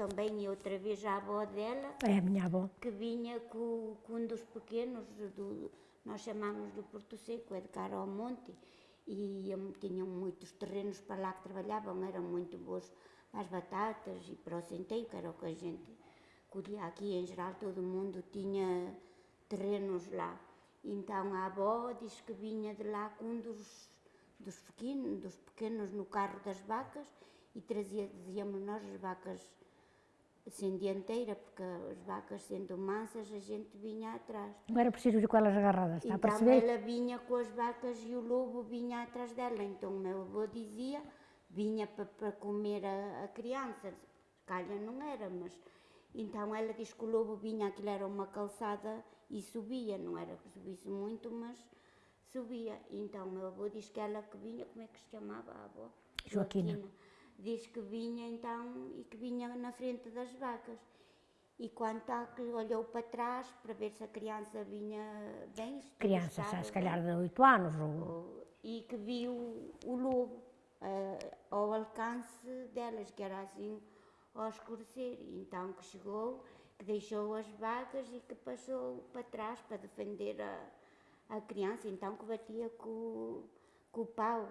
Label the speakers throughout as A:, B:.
A: também outra vez a avó dela,
B: É a minha avó.
A: que vinha com, com um dos pequenos, do, nós chamamos do Porto Seco, é de cara ao monte, e tinham muitos terrenos para lá que trabalhavam, eram muito bons para as batatas e para o centeio, que era o que a gente colhia aqui, em geral todo mundo tinha terrenos lá. Então a avó diz que vinha de lá com um dos, dos, pequenos, dos pequenos no carro das vacas e trazia, dizíamos nós, as vacas sem dianteira, porque as vacas sendo mansas, a gente vinha atrás.
B: Não era preciso ir com elas agarradas, está a
A: Então
B: perceber?
A: ela vinha com as vacas e o lobo vinha atrás dela. Então o meu avô dizia, vinha para comer a, a criança. Calha não era, mas... Então ela diz que o lobo vinha, aquilo era uma calçada e subia, não era que subisse muito, mas subia. Então o meu avô diz que ela que vinha, como é que se chamava a avó?
B: Joaquina.
A: Diz que vinha então e que vinha na frente das vacas. E quando está que olhou para trás para ver se a criança vinha bem, estava
B: se calhar de 8 anos, ou...
A: e que viu o lobo eh, ao alcance delas, que era assim ao escurecer. E Então que chegou, que deixou as vacas e que passou para trás para defender a, a criança. Então que batia com, com o pau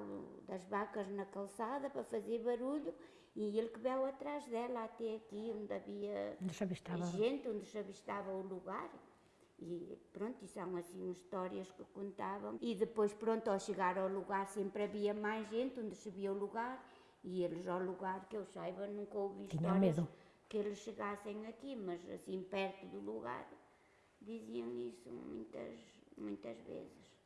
A: das vacas na calçada para fazer barulho e ele que veio atrás dela até aqui onde havia gente, onde se avistava o lugar. E pronto, e são assim histórias que contavam. E depois, pronto, ao chegar ao lugar sempre havia mais gente, onde se via o lugar. E eles ao lugar, que eu saiba, nunca ouvi histórias
B: medo.
A: que eles chegassem aqui, mas assim perto do lugar diziam isso muitas, muitas vezes.